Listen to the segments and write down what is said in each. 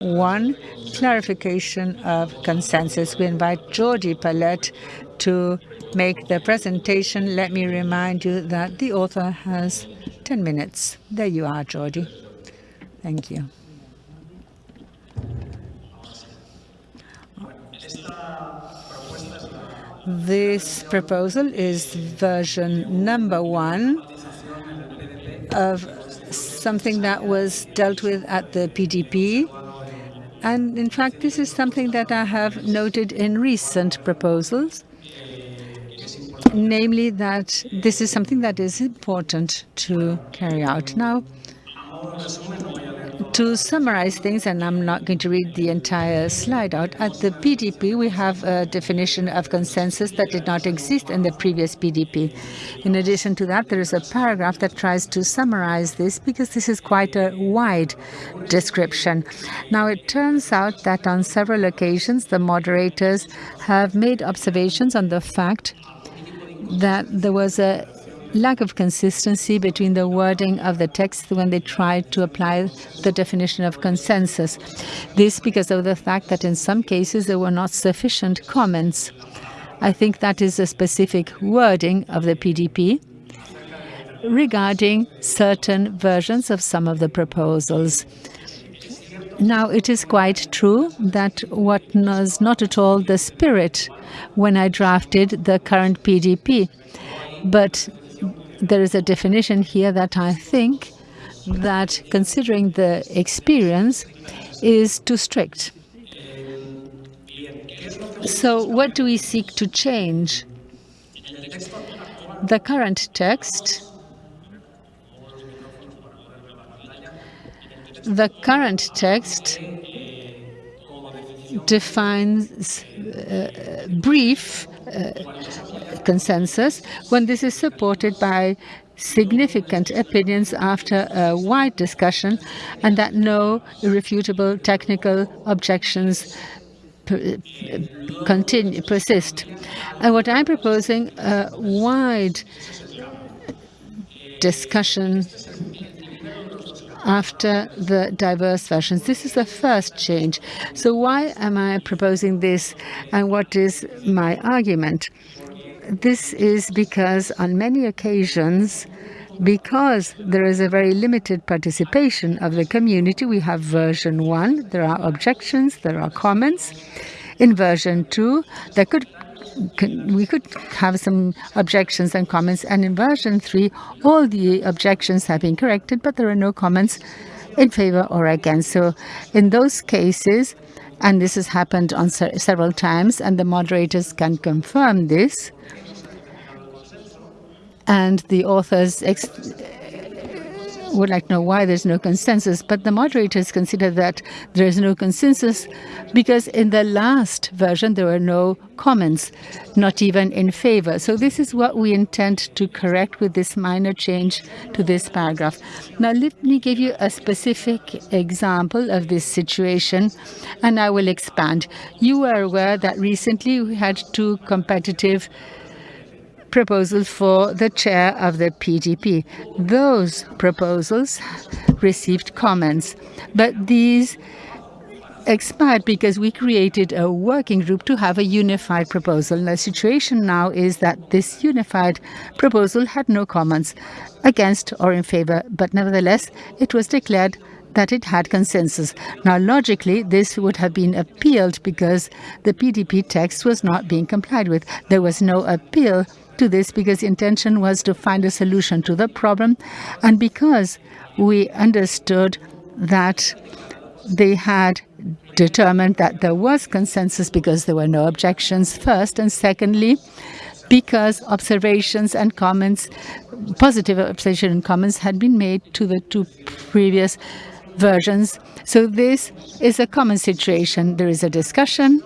one, clarification of consensus. We invite Jordi Palet to make the presentation. Let me remind you that the author has 10 minutes. There you are, Jordi. Thank you. This proposal is version number one of something that was dealt with at the PDP. And in fact, this is something that I have noted in recent proposals, namely that this is something that is important to carry out. Now, to summarize things, and I'm not going to read the entire slide out, at the PDP we have a definition of consensus that did not exist in the previous PDP. In addition to that, there is a paragraph that tries to summarize this because this is quite a wide description. Now, it turns out that on several occasions the moderators have made observations on the fact that there was a lack of consistency between the wording of the text when they tried to apply the definition of consensus. This because of the fact that in some cases there were not sufficient comments. I think that is a specific wording of the PDP regarding certain versions of some of the proposals. Now, it is quite true that what was not at all the spirit when I drafted the current PDP, but there is a definition here that I think that considering the experience is too strict. So what do we seek to change? The current text the current text defines uh, brief uh, consensus when this is supported by significant opinions after a wide discussion and that no irrefutable technical objections continue persist. And what I'm proposing a wide discussion after the diverse versions. This is the first change. So why am I proposing this and what is my argument? This is because on many occasions, because there is a very limited participation of the community, we have version one, there are objections, there are comments. In version two, there could we could have some objections and comments. And in version 3, all the objections have been corrected, but there are no comments in favor or against. So in those cases, and this has happened on several times, and the moderators can confirm this, and the authors would like to know why there's no consensus, but the moderators consider that there is no consensus because in the last version there were no comments, not even in favor. So this is what we intend to correct with this minor change to this paragraph. Now let me give you a specific example of this situation and I will expand. You are aware that recently we had two competitive proposals for the chair of the PDP. Those proposals received comments, but these expired because we created a working group to have a unified proposal. The situation now is that this unified proposal had no comments against or in favor, but nevertheless, it was declared that it had consensus. Now, logically, this would have been appealed because the PDP text was not being complied with. There was no appeal to this because the intention was to find a solution to the problem. And because we understood that they had determined that there was consensus because there were no objections first and secondly because observations and comments positive observation and comments had been made to the two previous versions. So this is a common situation. There is a discussion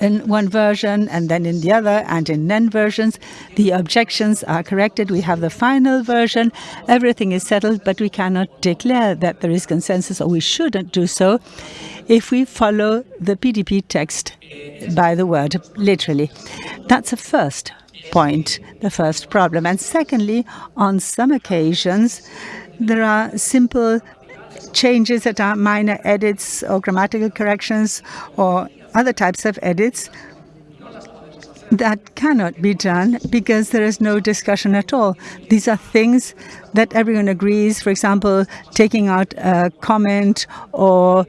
in one version and then in the other and in N versions. The objections are corrected. We have the final version. Everything is settled, but we cannot declare that there is consensus, or we shouldn't do so, if we follow the PDP text by the word, literally. That's a first point, the first problem. And secondly, on some occasions, there are simple changes that are minor edits or grammatical corrections or other types of edits that cannot be done because there is no discussion at all. These are things that everyone agrees, for example, taking out a comment or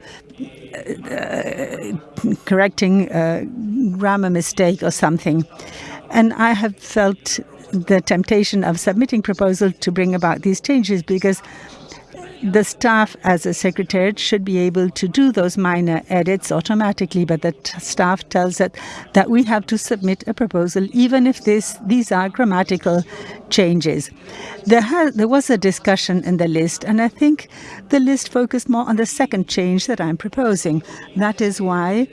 uh, correcting a grammar mistake or something. And I have felt the temptation of submitting proposal to bring about these changes because the staff as a secretariat should be able to do those minor edits automatically, but the staff tells us that we have to submit a proposal even if this, these are grammatical changes. There, there was a discussion in the list, and I think the list focused more on the second change that I'm proposing. That is why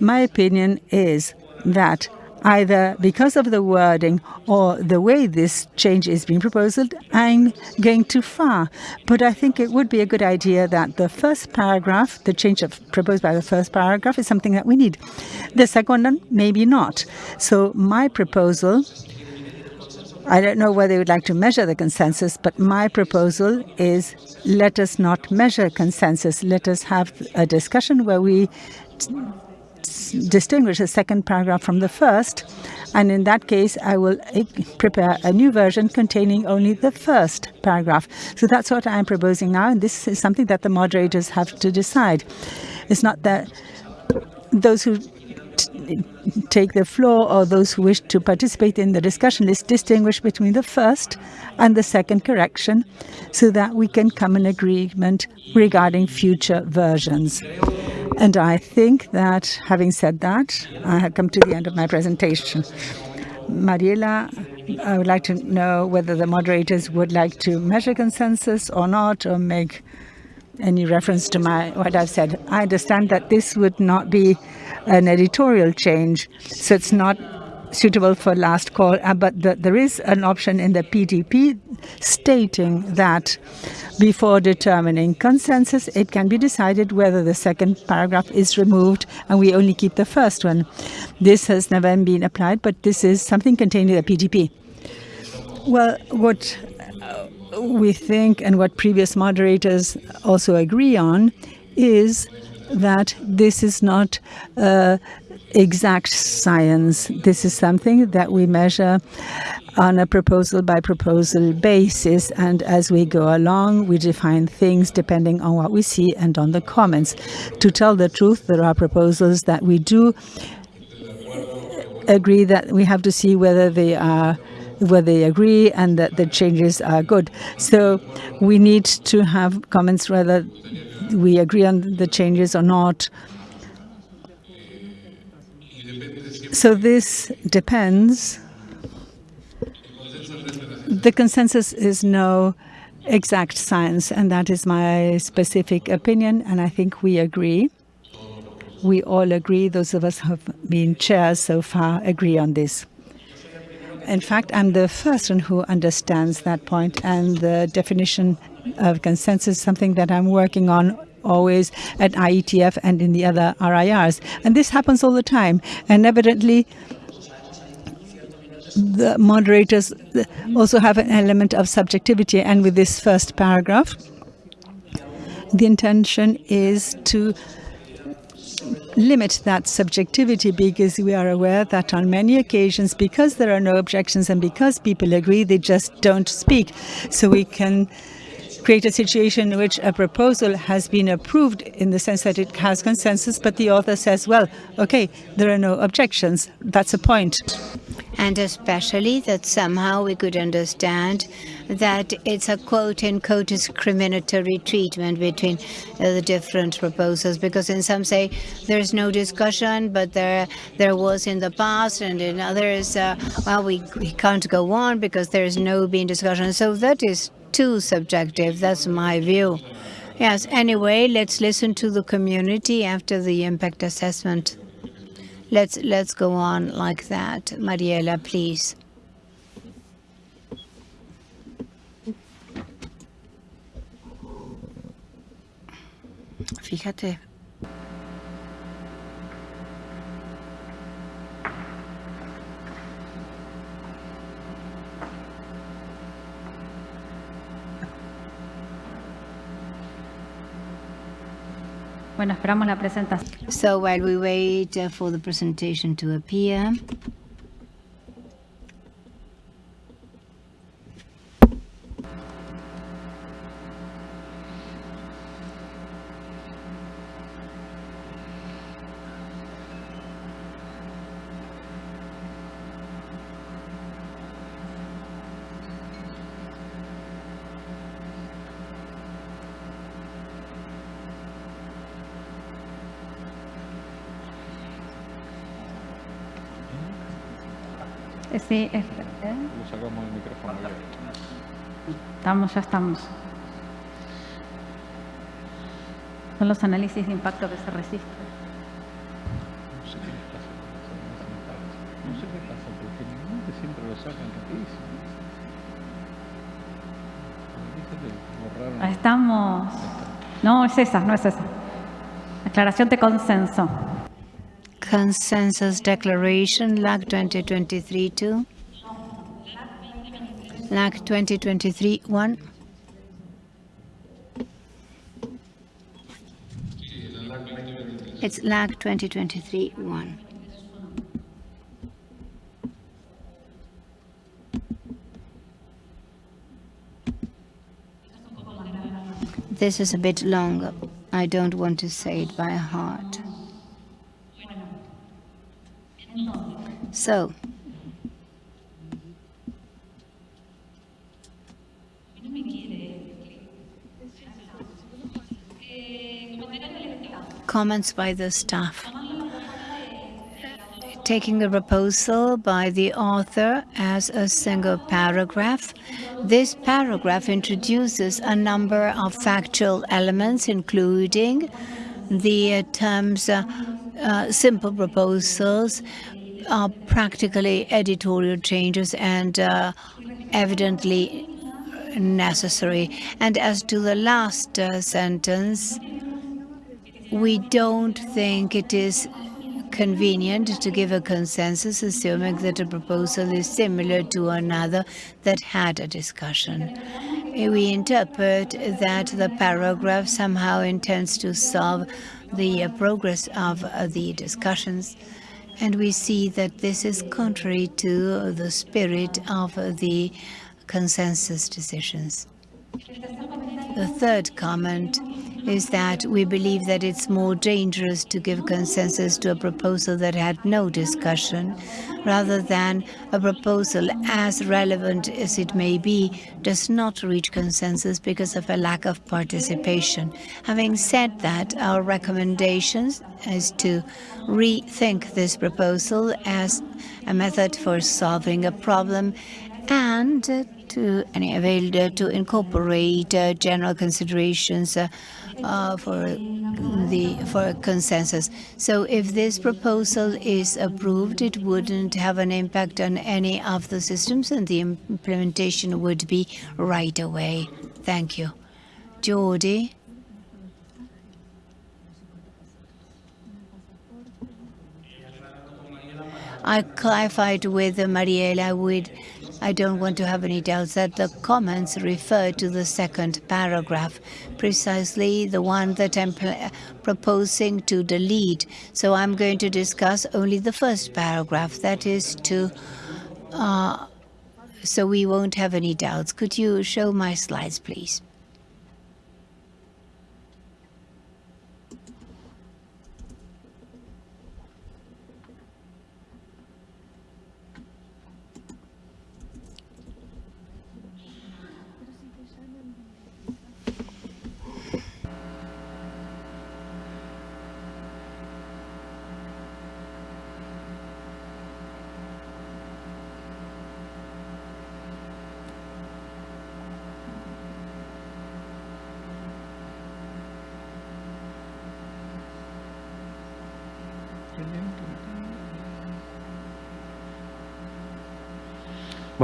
my opinion is that either because of the wording or the way this change is being proposed, I'm going too far. But I think it would be a good idea that the first paragraph, the change of, proposed by the first paragraph, is something that we need. The second one, maybe not. So my proposal I don't know whether you would like to measure the consensus, but my proposal is let us not measure consensus. Let us have a discussion where we distinguish the second paragraph from the first. And in that case, I will prepare a new version containing only the first paragraph. So that's what I'm proposing now. And this is something that the moderators have to decide. It's not that those who take the floor or those who wish to participate in the discussion list distinguish between the first and the second correction so that we can come in agreement regarding future versions. And I think that, having said that, I have come to the end of my presentation. Mariela, I would like to know whether the moderators would like to measure consensus or not, or make any reference to my what I've said. I understand that this would not be an editorial change, so it's not suitable for last call, uh, but the, there is an option in the PDP stating that before determining consensus, it can be decided whether the second paragraph is removed and we only keep the first one. This has never been applied, but this is something contained in the PDP. Well, what we think and what previous moderators also agree on is that this is not uh, exact science. This is something that we measure on a proposal by proposal basis and as we go along we define things depending on what we see and on the comments. To tell the truth there are proposals that we do agree that we have to see whether they are whether they agree and that the changes are good. So we need to have comments whether we agree on the changes or not. So this depends. The consensus is no exact science, and that is my specific opinion, and I think we agree. We all agree, those of us who have been chairs so far agree on this. In fact, I'm the first one who understands that point, and the definition of consensus something that I'm working on always at IETF and in the other RIRs. And this happens all the time. And evidently, the moderators also have an element of subjectivity. And with this first paragraph, the intention is to limit that subjectivity because we are aware that on many occasions, because there are no objections and because people agree, they just don't speak. So we can create a situation in which a proposal has been approved in the sense that it has consensus, but the author says, well, okay, there are no objections. That's a point. And especially that somehow we could understand that it's a quote-unquote discriminatory treatment between uh, the different proposals, because in some say there's no discussion, but there there was in the past, and in others, uh, well, we, we can't go on because there's no being discussion. So that is too subjective. That's my view. Yes, anyway, let's listen to the community after the impact assessment. Let's let's go on like that. Mariela, please. Fíjate, So while we wait uh, for the presentation to appear, Sí, es- ¿eh? Lo sacamos del micrófono. ya. estamos, ya estamos. Son los análisis de impacto que se resisten. No sé qué les pasa. No sé qué pasa, porque generalmente siempre lo sacan rapidísimo. Ahí estamos. No, es esa, no es esa. Aclaración de consenso. Consensus Declaration, LAC 2023-2. LAC 2023-1. It's LAC 2023-1. This is a bit longer. I don't want to say it by heart. So, comments by the staff. Taking the proposal by the author as a single paragraph, this paragraph introduces a number of factual elements, including the uh, terms uh, uh, simple proposals, are practically editorial changes and uh, evidently necessary. And as to the last uh, sentence, we don't think it is convenient to give a consensus, assuming that a proposal is similar to another that had a discussion. We interpret that the paragraph somehow intends to solve the uh, progress of uh, the discussions, and we see that this is contrary to the spirit of the consensus decisions. The third comment is that we believe that it's more dangerous to give consensus to a proposal that had no discussion, rather than a proposal as relevant as it may be does not reach consensus because of a lack of participation. Having said that, our recommendation is to rethink this proposal as a method for solving a problem and to uh, to incorporate uh, general considerations uh, uh, for the for consensus. So if this proposal is approved, it wouldn't have an impact on any of the systems, and the implementation would be right away. Thank you, Jordi. I clarified with Mariela with I don't want to have any doubts that the comments refer to the second paragraph, precisely the one that I'm proposing to delete. So I'm going to discuss only the first paragraph, that is to, uh, so we won't have any doubts. Could you show my slides, please?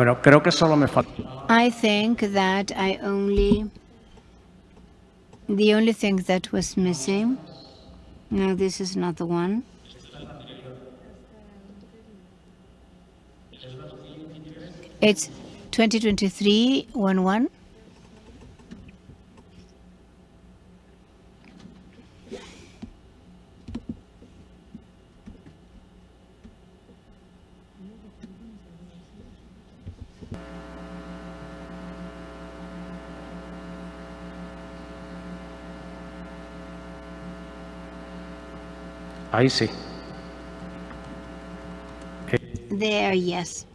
Bueno, creo que solo me. I think that I only, the only thing that was missing, no, this is not the one. It's 2023-11. Ahí sí. There, yes.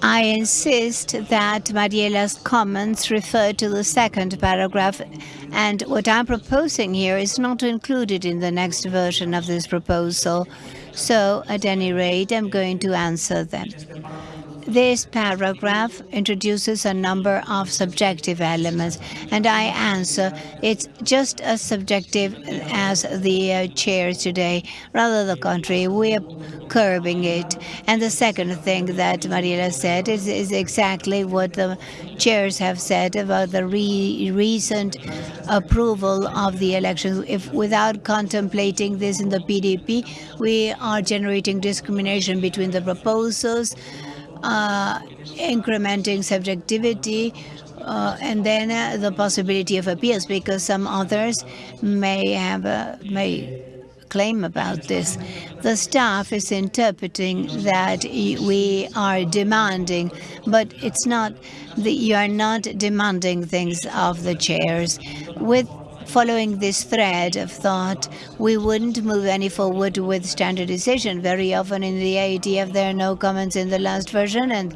I insist that Mariela's comments refer to the second paragraph, and what I'm proposing here is not included in the next version of this proposal. So, at any rate, I'm going to answer them. This paragraph introduces a number of subjective elements, and I answer it's just as subjective as the uh, chairs today. Rather the contrary, we are curbing it. And the second thing that Mariela said is, is exactly what the chairs have said about the re recent approval of the elections. If without contemplating this in the PDP, we are generating discrimination between the proposals uh, incrementing subjectivity, uh, and then uh, the possibility of appeals, because some others may have a, may claim about this. The staff is interpreting that we are demanding, but it's not. The, you are not demanding things of the chairs. With following this thread of thought, we wouldn't move any forward with standardization. Very often in the IETF there are no comments in the last version, and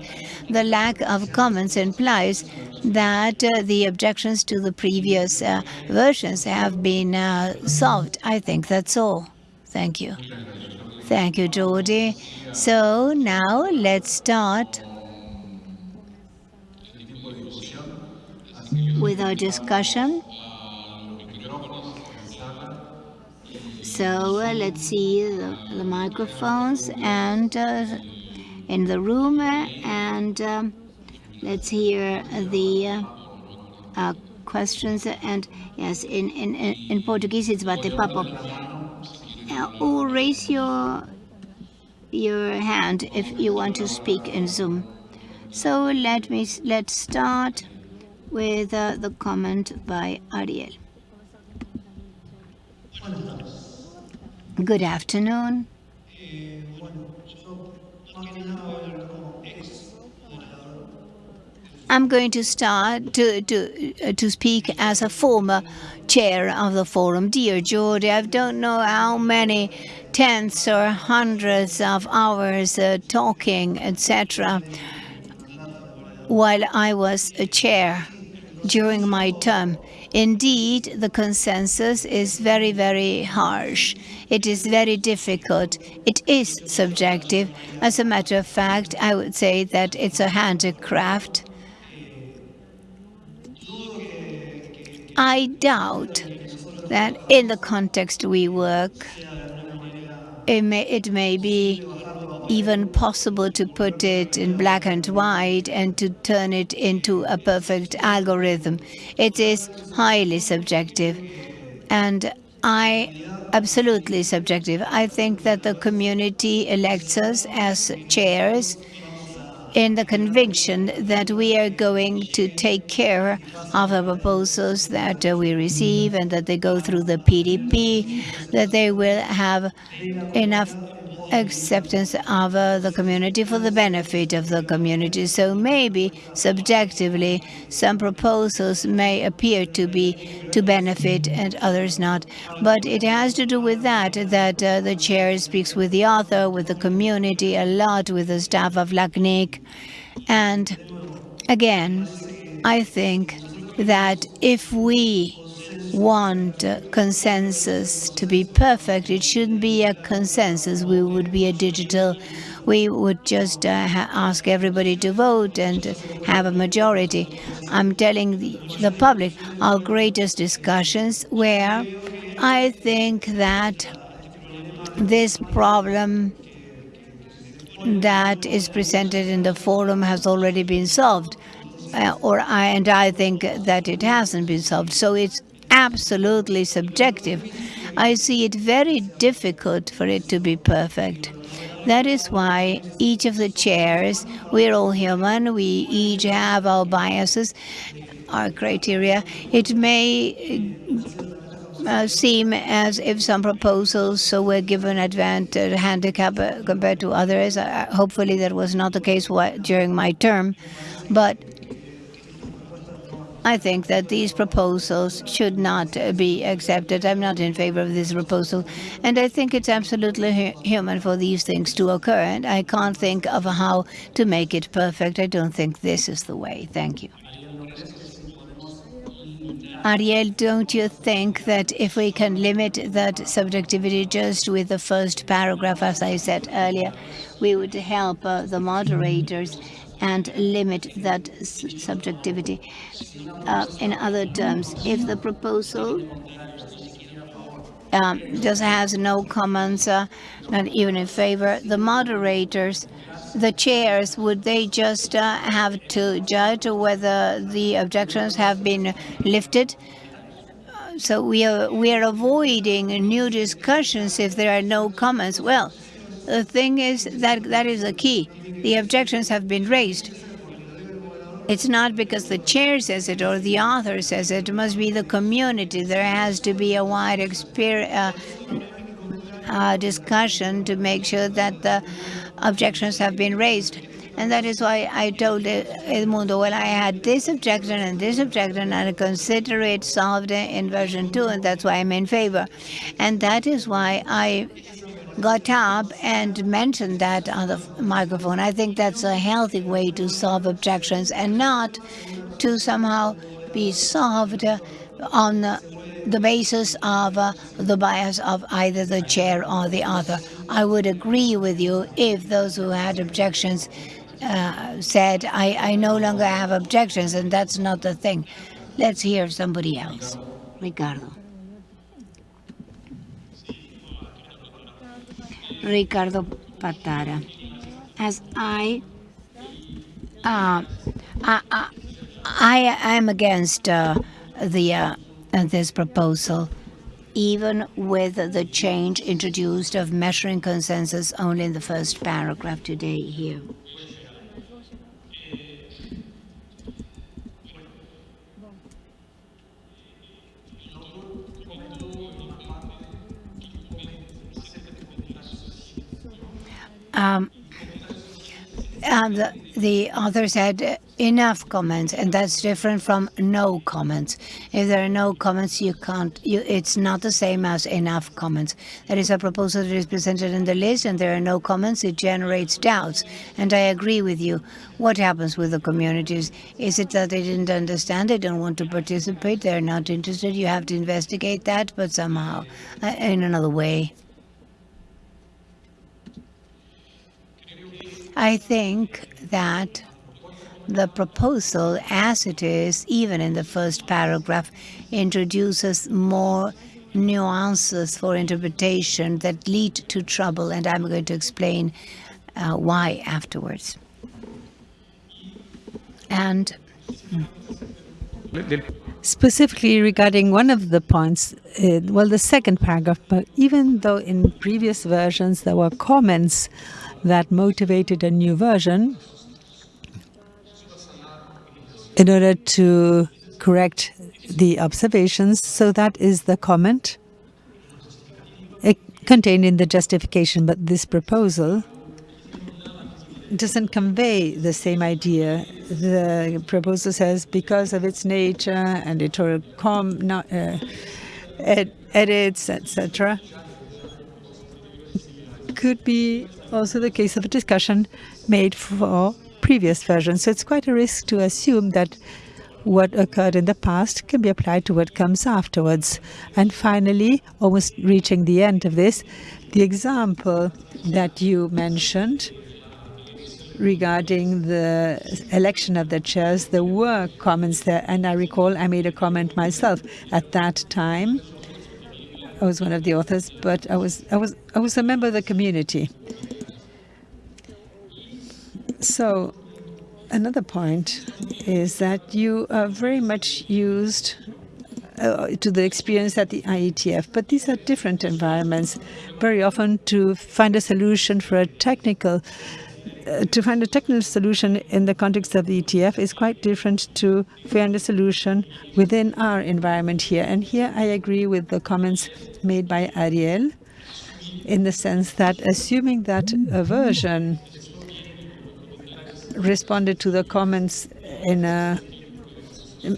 the lack of comments implies that uh, the objections to the previous uh, versions have been uh, solved. I think that's all. Thank you. Thank you, Jordi. So now let's start with our discussion. So uh, let's see the, the microphones and uh, in the room and um, let's hear the uh, uh questions and yes in, in, in Portuguese it's bate papo. Uh, or raise your your hand if you want to speak in Zoom. So let me let's start with uh, the comment by Ariel. Good afternoon. I'm going to start to, to, uh, to speak as a former chair of the forum. Dear Jordi, I don't know how many tenths or hundreds of hours uh, talking, etc., while I was a chair during my term. Indeed, the consensus is very, very harsh. It is very difficult. It is subjective. As a matter of fact, I would say that it's a handicraft. I doubt that in the context we work, it may, it may be even possible to put it in black and white and to turn it into a perfect algorithm. It is highly subjective. And I absolutely subjective. I think that the community elects us as chairs in the conviction that we are going to take care of the proposals that uh, we receive and that they go through the PDP, that they will have enough acceptance of uh, the community for the benefit of the community. So maybe subjectively some proposals may appear to be to benefit and others not. But it has to do with that, that uh, the chair speaks with the author, with the community, a lot with the staff of LACNIC. And again, I think that if we want consensus to be perfect. It shouldn't be a consensus. We would be a digital. We would just uh, ask everybody to vote and have a majority. I'm telling the, the public our greatest discussions where I think that this problem that is presented in the forum has already been solved. Uh, or I, and I think that it hasn't been solved. So it's absolutely subjective. I see it very difficult for it to be perfect. That is why each of the chairs, we're all human, we each have our biases, our criteria. It may uh, seem as if some proposals so were given advantage handicap uh, compared to others. Uh, hopefully that was not the case during my term. But I think that these proposals should not uh, be accepted. I'm not in favor of this proposal. And I think it's absolutely hu human for these things to occur. And I can't think of how to make it perfect. I don't think this is the way. Thank you. Ariel, don't you think that if we can limit that subjectivity just with the first paragraph, as I said earlier, we would help uh, the moderators and limit that subjectivity. Uh, in other terms, if the proposal um, just has no comments, uh, not even in favor, the moderators, the chairs, would they just uh, have to judge whether the objections have been lifted? So we are, we are avoiding new discussions if there are no comments. Well, the thing is that that is the key. The objections have been raised. It's not because the chair says it or the author says it. It must be the community. There has to be a wide uh, uh, discussion to make sure that the objections have been raised. And that is why I told Edmundo, well, I had this objection and this objection, and I consider it solved in version 2, and that's why I'm in favor. And that is why I got up and mentioned that on the microphone. I think that's a healthy way to solve objections and not to somehow be solved on the basis of uh, the bias of either the chair or the author. I would agree with you if those who had objections uh, said, I, I no longer have objections, and that's not the thing. Let's hear somebody else. Ricardo. Ricardo Patara. As I, uh, I, I, I am against uh, the uh, this proposal, even with the change introduced of measuring consensus only in the first paragraph today here. Um, the, the author said enough comments, and that's different from no comments. If there are no comments, you can't. You, it's not the same as enough comments. That is a proposal that is presented in the list, and there are no comments. It generates doubts, and I agree with you. What happens with the communities? Is it that they didn't understand? They don't want to participate. They're not interested. You have to investigate that, but somehow, uh, in another way. I think that the proposal, as it is, even in the first paragraph, introduces more nuances for interpretation that lead to trouble, and I'm going to explain uh, why afterwards. And specifically regarding one of the points, uh, well, the second paragraph, but even though in previous versions there were comments that motivated a new version in order to correct the observations. So that is the comment contained in the justification. But this proposal doesn't convey the same idea. The proposal says because of its nature and editorial com, not, uh, ed edits, etc., could be also the case of a discussion made for previous versions. So it's quite a risk to assume that what occurred in the past can be applied to what comes afterwards. And finally, almost reaching the end of this, the example that you mentioned regarding the election of the chairs, there were comments there, and I recall I made a comment myself at that time. I was one of the authors, but I was I was I was a member of the community. So another point is that you are very much used uh, to the experience at the IETF, but these are different environments. Very often to find a solution for a technical Uh, to find a technical solution in the context of the IETF is quite different to find a solution within our environment here. And here I agree with the comments made by Ariel in the sense that assuming that a version responded to the comments in a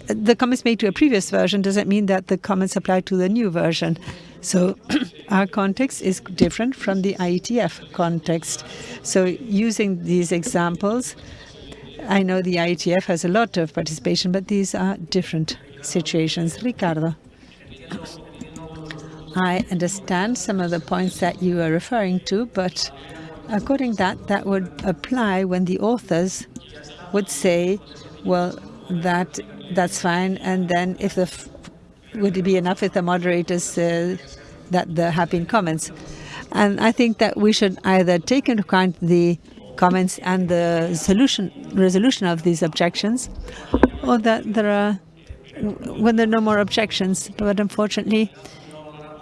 the comments made to a previous version doesn't mean that the comments apply to the new version. So our context is different from the IETF context. So using these examples, I know the IETF has a lot of participation, but these are different situations. Ricardo. I understand some of the points that you are referring to, but according that, that would apply when the authors would say, well, that that's fine, and then if the would it be enough if the moderators uh, that there have been comments? And I think that we should either take into account the comments and the solution resolution of these objections, or that there are when there are no more objections. But unfortunately,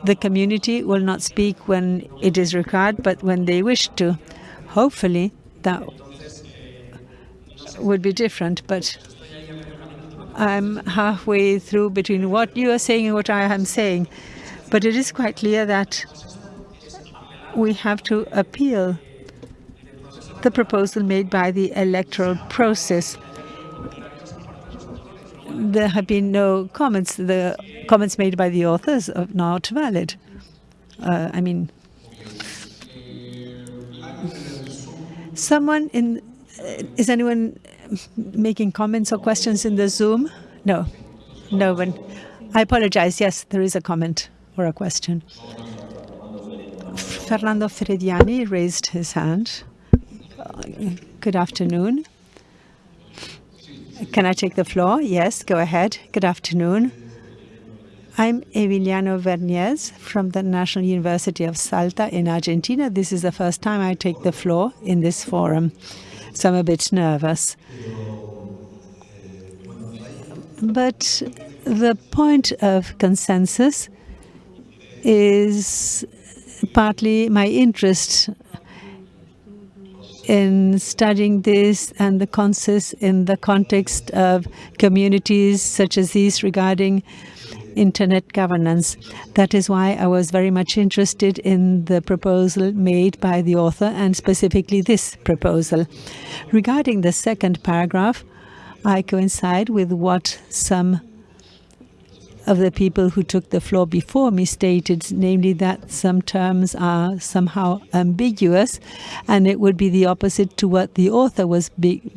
the community will not speak when it is required, but when they wish to. Hopefully, that would be different, but I'm halfway through between what you are saying and what I am saying. But it is quite clear that we have to appeal the proposal made by the electoral process. There have been no comments. The comments made by the authors are not valid. Uh, I mean, someone in, uh, is anyone making comments or questions in the Zoom? No, no one. I apologize. Yes, there is a comment or a question. Fernando Frediani raised his hand. Uh, good afternoon. Can I take the floor? Yes, go ahead. Good afternoon. I'm Emiliano Verniez from the National University of Salta in Argentina. This is the first time I take the floor in this forum, so I'm a bit nervous. But the point of consensus is partly my interest in studying this and the consensus in the context of communities such as these regarding internet governance. That is why I was very much interested in the proposal made by the author and specifically this proposal. Regarding the second paragraph, I coincide with what some of the people who took the floor before me stated, namely that some terms are somehow ambiguous, and it would be the opposite to what the author was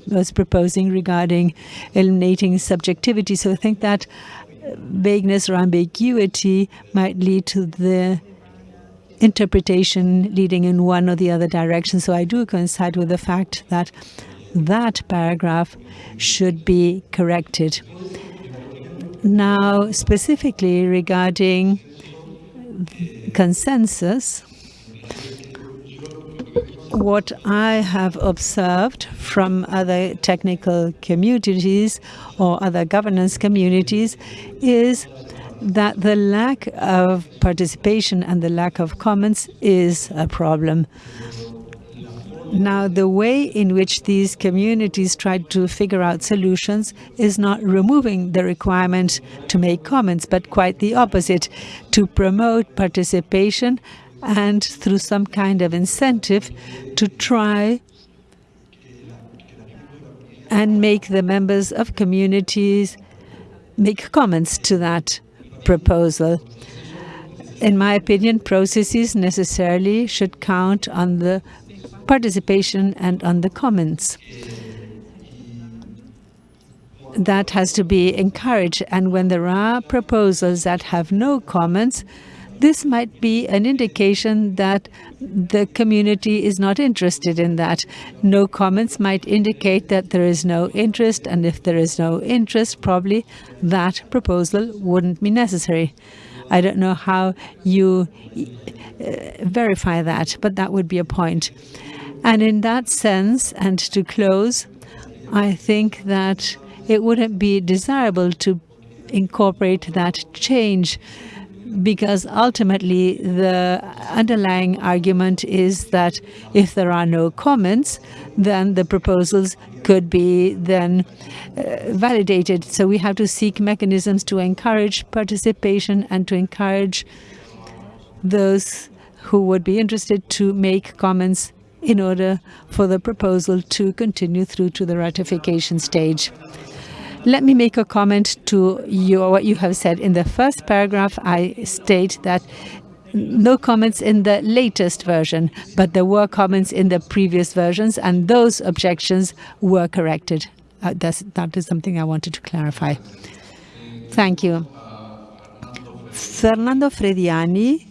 was proposing regarding eliminating subjectivity. So I think that vagueness or ambiguity might lead to the interpretation leading in one or the other direction. So I do coincide with the fact that that paragraph should be corrected. Now, specifically regarding consensus, what I have observed from other technical communities or other governance communities is that the lack of participation and the lack of comments is a problem. Now, the way in which these communities tried to figure out solutions is not removing the requirement to make comments, but quite the opposite, to promote participation and through some kind of incentive to try and make the members of communities make comments to that proposal. In my opinion, processes necessarily should count on the participation and on the comments. That has to be encouraged. And when there are proposals that have no comments, this might be an indication that the community is not interested in that. No comments might indicate that there is no interest, and if there is no interest, probably that proposal wouldn't be necessary. I don't know how you uh, verify that, but that would be a point. And in that sense, and to close, I think that it wouldn't be desirable to incorporate that change because ultimately the underlying argument is that if there are no comments, then the proposals could be then uh, validated. So we have to seek mechanisms to encourage participation and to encourage those who would be interested to make comments in order for the proposal to continue through to the ratification stage. Let me make a comment to what you have said. In the first paragraph, I state that no comments in the latest version, but there were comments in the previous versions, and those objections were corrected. Uh, that is something I wanted to clarify. Thank you. Fernando Frediani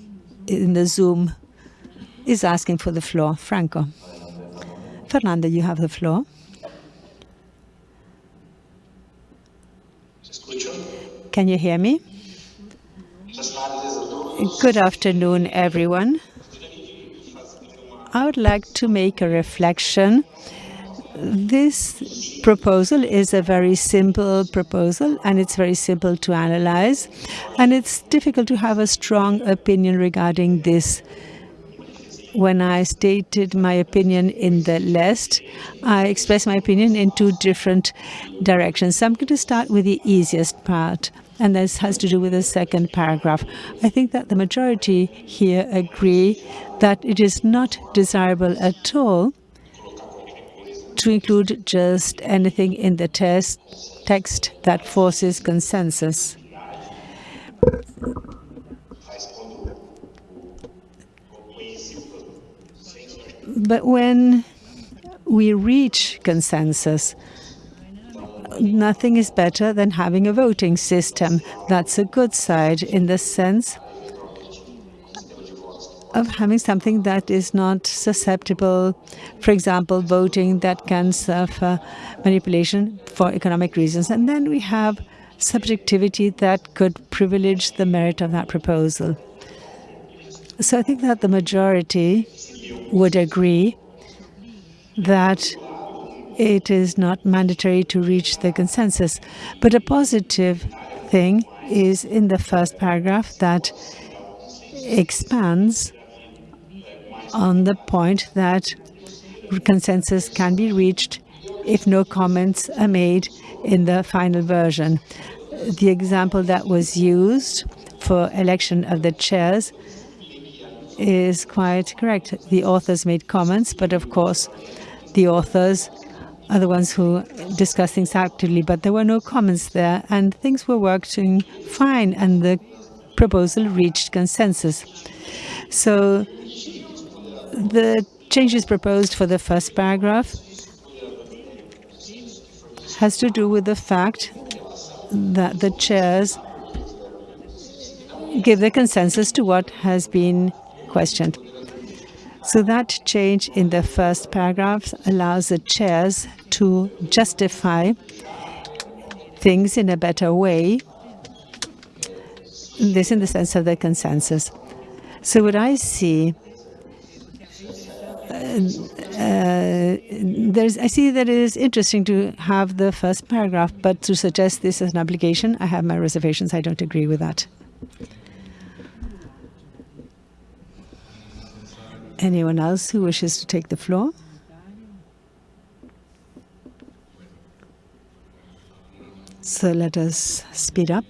in the Zoom is asking for the floor. Franco. Fernando, you have the floor. Can you hear me? Good afternoon, everyone. I would like to make a reflection. This proposal is a very simple proposal and it's very simple to analyze and it's difficult to have a strong opinion regarding this when I stated my opinion in the list, I expressed my opinion in two different directions. So I'm going to start with the easiest part, and this has to do with the second paragraph. I think that the majority here agree that it is not desirable at all to include just anything in the test, text that forces consensus. But when we reach consensus, nothing is better than having a voting system. That's a good side in the sense of having something that is not susceptible, for example, voting that can suffer manipulation for economic reasons. And then we have subjectivity that could privilege the merit of that proposal. So I think that the majority would agree that it is not mandatory to reach the consensus. But a positive thing is in the first paragraph that expands on the point that consensus can be reached if no comments are made in the final version. The example that was used for election of the chairs is quite correct. The authors made comments, but of course, the authors are the ones who discuss things actively, but there were no comments there, and things were working fine, and the proposal reached consensus. So the changes proposed for the first paragraph has to do with the fact that the chairs give the consensus to what has been questioned. So that change in the first paragraph allows the chairs to justify things in a better way, this in the sense of the consensus. So what I see, uh, there's, I see that it is interesting to have the first paragraph, but to suggest this as an obligation, I have my reservations. I don't agree with that. Anyone else who wishes to take the floor? So let us speed up.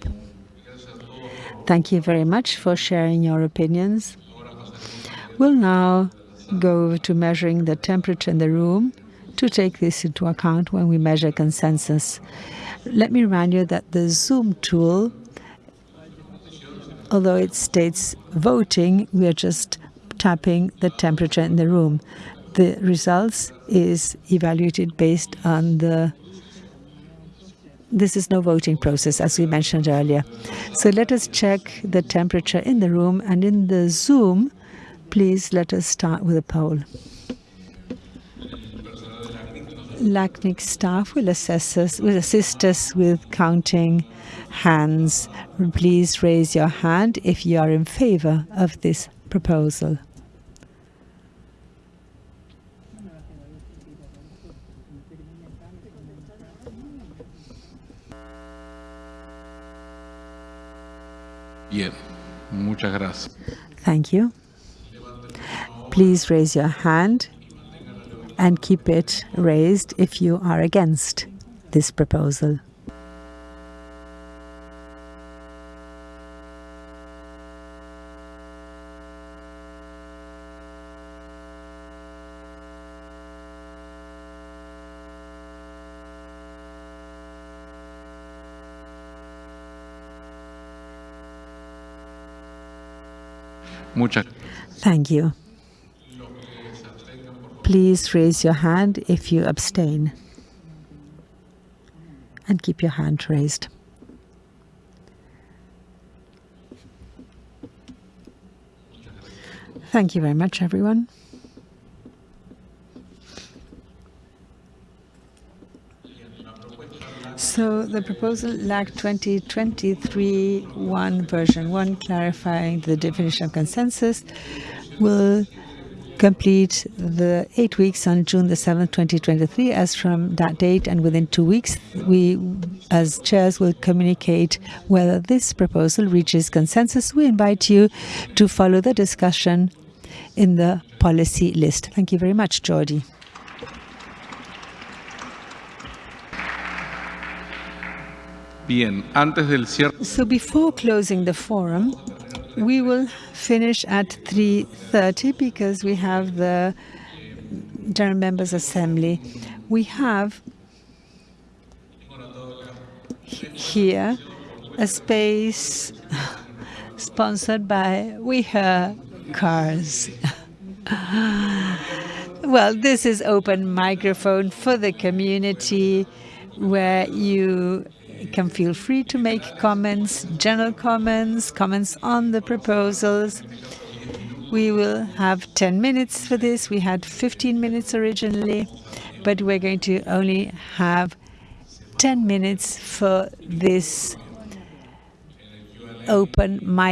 Thank you very much for sharing your opinions. We'll now go to measuring the temperature in the room to take this into account when we measure consensus. Let me remind you that the Zoom tool, although it states voting, we are just tapping the temperature in the room. The results is evaluated based on the this is no voting process, as we mentioned earlier. So let us check the temperature in the room, and in the Zoom, please let us start with a poll. LACNIC staff will, assess us, will assist us with counting hands. Please raise your hand if you are in favor of this proposal. Bien, muchas gracias. Thank you. Please raise your hand and keep it raised if you are against this proposal. Muchas Thank you. Please raise your hand if you abstain. And keep your hand raised. Thank you very much, everyone. So the proposal LAC 2023-1 version 1 clarifying the definition of consensus will complete the eight weeks on June the 7th, 2023. As from that date and within two weeks, we as chairs will communicate whether this proposal reaches consensus. We invite you to follow the discussion in the policy list. Thank you very much, Jordi. bien. Antes del cierre, So before closing the forum, we will finish at 3.30 because we have the General Members Assembly. We have here a space sponsored by We Her Cars. well, this is open microphone for the community where you can feel free to make comments, general comments, comments on the proposals. We will have 10 minutes for this. We had 15 minutes originally, but we're going to only have 10 minutes for this open mic